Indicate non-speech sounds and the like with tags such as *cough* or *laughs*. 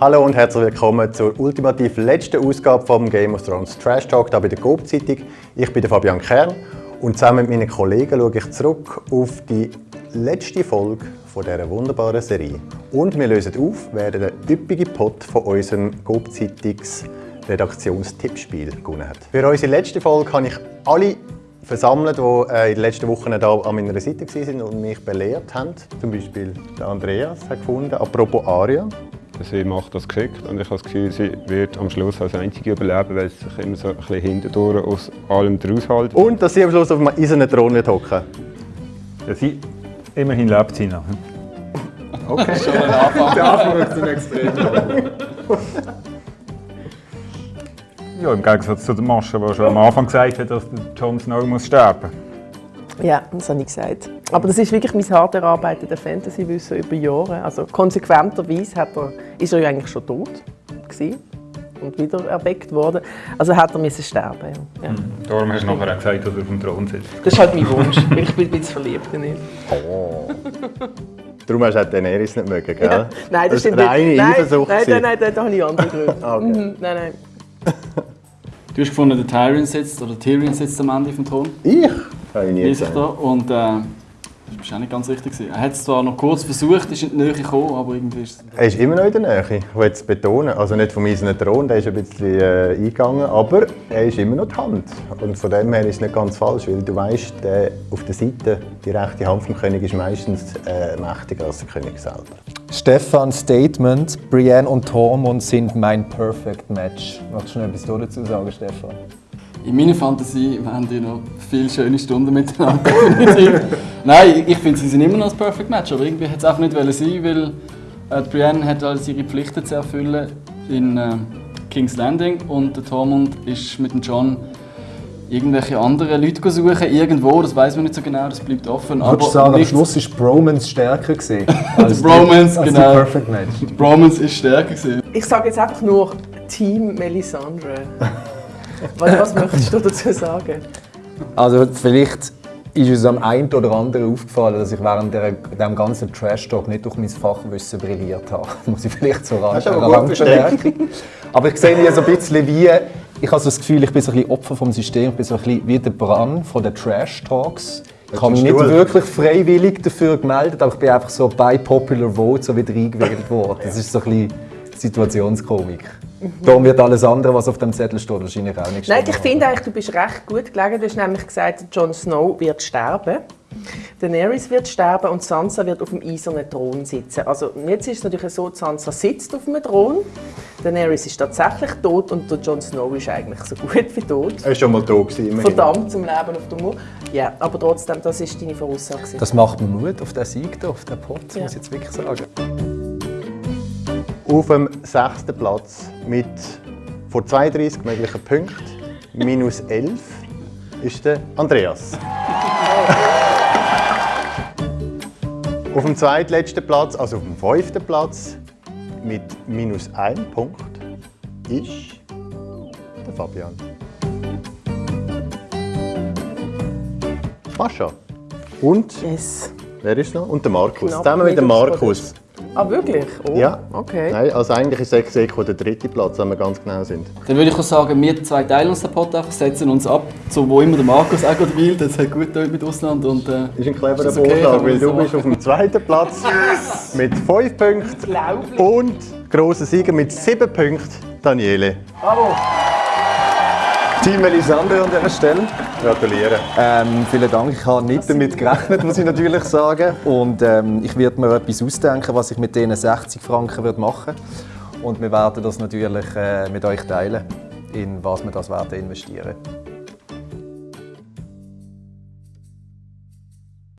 Hallo und herzlich willkommen zur ultimativ letzten Ausgabe vom Game of Thrones Trash Talk hier bei der Coop Zeitung. Ich bin Fabian Kern und zusammen mit meinen Kollegen schaue ich zurück auf die letzte Folge von dieser wunderbaren Serie. Und wir lösen auf, wer den üppigen Pot von unserem Coop Zeitungs Redaktionstippspiel gewonnen hat. Für unsere letzte Folge habe ich alle versammelt, die äh, in den letzten Wochen hier an meiner Seite waren und mich belehrt haben. Zum Beispiel der Andreas hat gefunden, apropos Aria. Sie macht das geschickt und ich habe das Gefühl, sie wird am Schluss als Einzige überleben, weil sie sich immer so ein bisschen hintendurch aus allem raushält. Und dass sie am Schluss auf einem eisernen Thron wird hocken. Ja, sie, immerhin lebt sie noch. Okay. Schon ein Anfang. Der Anfang wird zum Extrem. Ja, im Gegensatz zu der Masche, die schon am Anfang gesagt hat, dass der Jon Snow muss sterben Ja, das habe ich gesagt. Aber das ist wirklich mein hart erarbeiteter Fantasy-Wissen über Jahre. Also konsequenterweise hat er, ist er ja eigentlich schon tot gewesen und wieder erweckt worden. Also hat er müssen sterben. Ja. Ja. Darum hast du nachher auch gesagt, dass er auf dem Thron sitzt. Das ist halt mein Wunsch, weil ich bin ein bisschen verliebt in ihn. Darum hast du auch Daenerys nicht mögen, gell? Ja. Nein, das, das stimmt ist reine nicht. Nein, Eifersucht. nein, gewesen. nein, nein, da habe ich andere Gründe. *laughs* Ah, okay. Mhm, nein, nein. *laughs* Du hast gefunden, der Tyrion sitzt, oder Tyrion sitzt am Ende vom Thron. Ich? Habe ich nie ich gesagt. da. Und äh, das war auch nicht ganz richtig. Er hat es zwar noch kurz versucht, ist in die Nähe gekommen, aber irgendwie ist es... Er ist immer noch in der Nähe, ich will es betonen. Also nicht vom eisernen Thron, der ist ein bisschen äh, eingegangen, aber er ist immer noch die Hand. Und von dem her ist es nicht ganz falsch, weil du weißt, der auf der Seite, die rechte Hand vom König ist meistens äh, mächtiger als der König selber. Stefan Statement, Brienne und Tormund sind mein Perfect Match. Magst du noch etwas dazu sagen, Stefan? In meiner Fantasie haben die noch viele schöne Stunden miteinander. *laughs* Nein, ich finde, sie sind immer noch das Perfect Match, aber irgendwie hat es einfach nicht wollen sein, weil äh, Brienne hat alles ihre Pflichten zu erfüllen in äh, King's Landing und der Tormund ist mit dem John irgendwelche anderen Leute suchen, irgendwo, das weiß man nicht so genau, das bleibt offen. Würdest du sagen, am Schluss ist Bromance stärker gewesen *laughs* als Bromance, als genau. Perfect Match. Die Bromance ist stärker gewesen. Ich sage jetzt einfach nur Team Melisandre. *laughs* was, was möchtest du dazu sagen? Also vielleicht ist es am einen oder anderen aufgefallen, dass ich während der, dem ganzen Trash-Talk nicht durch mein Fachwissen brilliert habe. *laughs* Muss ich vielleicht so ran- du aber gut Randbemerkung. Aber ich sehe hier so ein bisschen wie, ich habe so das Gefühl, ich bin so ein bisschen Opfer vom System, ich bin so ein bisschen wie der Brand von den Trash-Talks. Ich habe mich nicht wirklich freiwillig dafür gemeldet, aber ich bin einfach so bei Popular Vote so wieder eingewählt worden. Das ist so ein bisschen Situationskomik. Darum wird alles andere, was auf dem Zettel steht, wahrscheinlich auch nicht Nein, stehen. ich finde eigentlich, du bist recht gut gelegen. Du hast nämlich gesagt, Jon Snow wird sterben. Daenerys wird sterben und Sansa wird auf dem eisernen Thron sitzen. Also jetzt ist es natürlich so, Sansa sitzt auf dem Thron, Daenerys ist tatsächlich tot und der Jon Snow ist eigentlich so *laughs* gut wie tot. Er war schon mal tot. Gewesen, immerhin. Verdammt zum Leben auf dem Mur. Ja, aber trotzdem, das ist deine Voraussage. Das macht mir Mut auf den Sieg, hier, auf den Pot, Ja. muss ich jetzt wirklich sagen. Auf dem sechsten Platz mit vor 32 möglichen Punkten, minus 11, ist der Andreas. auf dem zweitletzten Platz, also auf dem fünften Platz, mit minus 1 Punkt, ist der Fabian. Mascha. Und Yes. wer ist noch? Und der Markus. Knapp Zusammen mit dem Markus. Ah, wirklich? Oh, Ja. Okay. Nein, also eigentlich ist Ex Eco der dritte Platz, wenn wir ganz genau sind. Dann würde ich auch sagen, wir zwei teilen uns den Pot einfach, setzen uns ab, so wo immer der Markus auch gerade will. Das hat gut mit Ausland und äh, Das ist ein cleverer Ist okay? Vorschlag, weil du so bist auf dem zweiten Platz mit 5 Punkten und grosser Sieger mit 7 Punkten, Daniele. Bravo. Team Melisandre an dieser Stelle. Gratuliere. Ähm, vielen Dank. Ich habe nicht damit gerechnet, muss ich natürlich sagen. Und ähm, ich werde mir etwas ausdenken, was ich mit diesen 60 Franken würde machen Und wir werden das natürlich äh, mit euch teilen, in was wir das werden investieren.